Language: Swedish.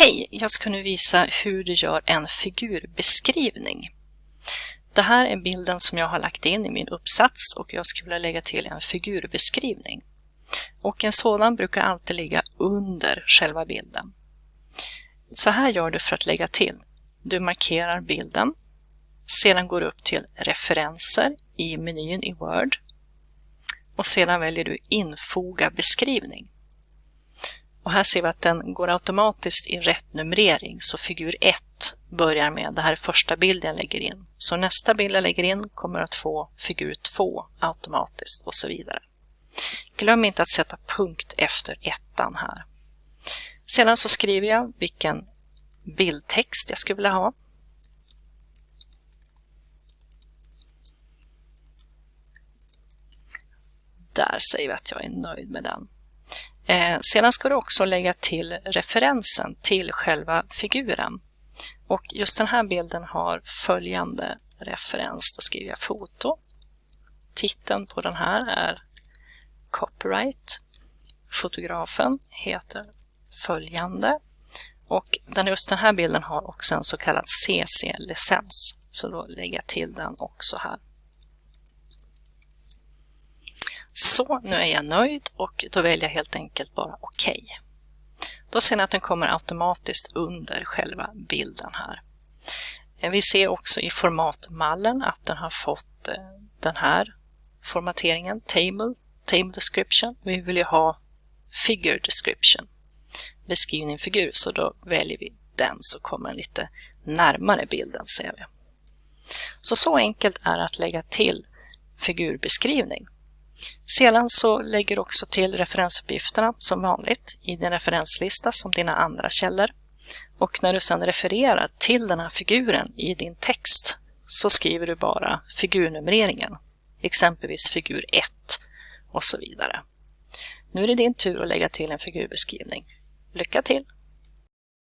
Hej! Jag ska nu visa hur du gör en figurbeskrivning. Det här är bilden som jag har lagt in i min uppsats och jag skulle vilja lägga till en figurbeskrivning. Och en sådan brukar alltid ligga under själva bilden. Så här gör du för att lägga till. Du markerar bilden. Sedan går du upp till referenser i menyn i Word. Och sedan väljer du infoga beskrivning. Och här ser vi att den går automatiskt i rätt numrering, så figur 1 börjar med, det här är första bilden jag lägger in. Så nästa bild jag lägger in kommer att få figur 2 automatiskt och så vidare. Glöm inte att sätta punkt efter ettan här. Sedan så skriver jag vilken bildtext jag skulle vilja ha. Där säger vi att jag är nöjd med den. Eh, sedan ska du också lägga till referensen till själva figuren. Och just den här bilden har följande referens. Då skriver jag foto. Titeln på den här är Copyright. Fotografen heter följande. Och just den här bilden har också en så kallad CC-licens. Så då lägger jag till den också här. Så, nu är jag nöjd och då väljer jag helt enkelt bara OK. Då ser ni att den kommer automatiskt under själva bilden här. Eh, vi ser också i formatmallen att den har fått eh, den här formateringen, Table, Table Description. Vi vill ju ha Figure Description, beskrivning figur, så då väljer vi den så kommer den lite närmare bilden ser vi. Så så enkelt är att lägga till figurbeskrivning. Sedan så lägger du också till referensuppgifterna som vanligt i din referenslista som dina andra källor. Och när du sedan refererar till den här figuren i din text så skriver du bara figurnumreringen, exempelvis figur 1 och så vidare. Nu är det din tur att lägga till en figurbeskrivning. Lycka till!